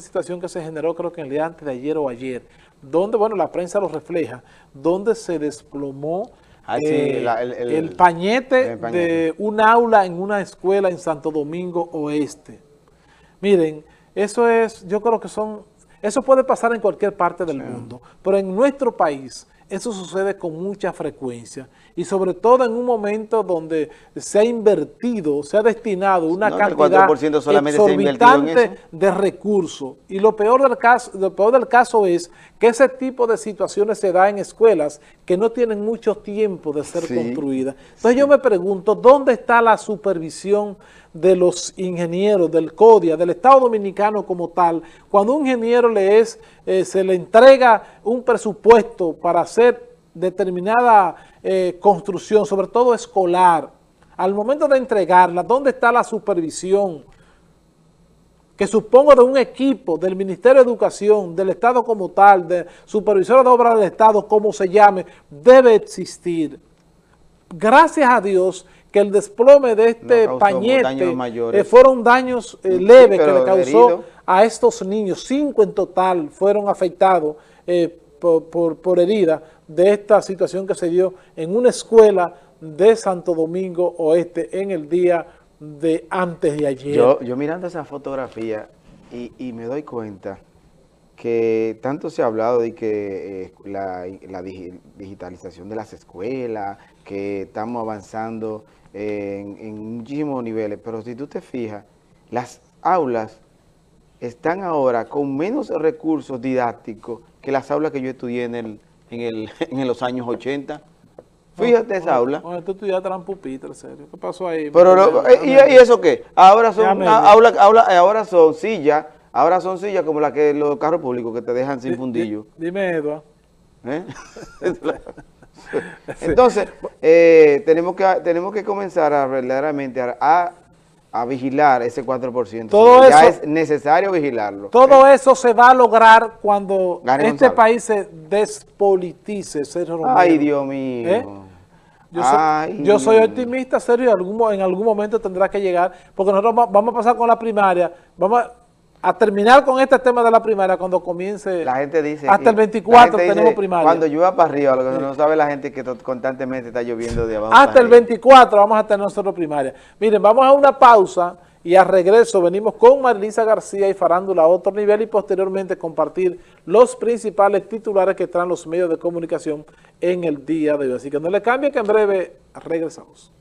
situación que se generó creo que el día antes de ayer o ayer, donde, bueno, la prensa lo refleja, donde se desplomó Ah, sí, eh, la- el- el, el- pañete el pañete. de un aula en una escuela en Santo Domingo Oeste. Miren, eso es, yo creo que son, eso puede pasar en cualquier parte del mundo, pero en nuestro país eso sucede con mucha frecuencia y sobre todo en un momento donde se ha invertido, se ha destinado una No, cantidad 4% solamente se ha invertido en exorbitante eso. de recursos. Y lo peor del caso, lo peor del caso es que ese tipo de situaciones se da en escuelas que no tienen mucho tiempo de ser Sí, construidas. Entonces yo me pregunto, ¿dónde está la supervisión de los ingenieros, del CODIA, del Estado Dominicano como tal, cuando un ingeniero le es, eh, se le entrega un presupuesto para hacer determinada eh, construcción, sobre todo escolar, al momento de entregarla, ¿dónde está la supervisión? que supongo de un equipo del Ministerio de Educación, del Estado como tal, de supervisores de obras del Estado, como se llame, debe existir. Gracias a Dios que el desplome de este No pañete eh, fueron daños eh, Sí, leves que le causó herido. a estos niños. Cinco en total fueron afectados eh, por, por, herida de esta situación que se dio en una escuela de Santo Domingo Oeste en el día de antes de ayer. Yo, mirando esa fotografía y, me doy cuenta que tanto se ha hablado de que eh, la, la digi- digitalización de las escuelas, que estamos avanzando en, en muchísimos niveles, pero si tú te fijas, las aulas están ahora con menos recursos didácticos que las aulas que yo estudié en, el, en, el, en los años 80. Fíjate esa aula. Bueno, tú estudiaste eran pupitre, serio. ¿Qué pasó ahí? Pero lo- eh, ¿y, y eso qué? Ahora son a- aula- aula- eh, ahora son sillas, ahora son sillas como las que los carros públicos que te dejan sin Di- fundillo. di- Dime, Eduardo. ¿eh? Entonces, eh, tenemos que tenemos que comenzar a verdaderamente a, a- a vigilar ese 4%. Todo ya eso- es necesario vigilarlo. Todo eso se va a lograr cuando Gane este Gonzalo. país se despolitice, Sergio Romero. Ay, Dios mío. ¿Eh? Yo soy, yo soy optimista, Sergio, y algún, en algún momento tendrá que llegar, porque nosotros va- vamos a pasar con la primaria, vamos a, a terminar con este tema de la primaria cuando comience, La gente dice... hasta el la 24 gente dice, tenemos primaria. Cuando llueva para arriba, lo que no sabe la gente es que constantemente está lloviendo de abajo Hasta el arriba. 24 vamos a tener nosotros primaria. Miren, vamos a una pausa y a regreso venimos con Marilisa García y Farándula a otro nivel y posteriormente compartir los principales titulares que traen los medios de comunicación en el día de hoy. Así que no le cambie que en breve regresamos.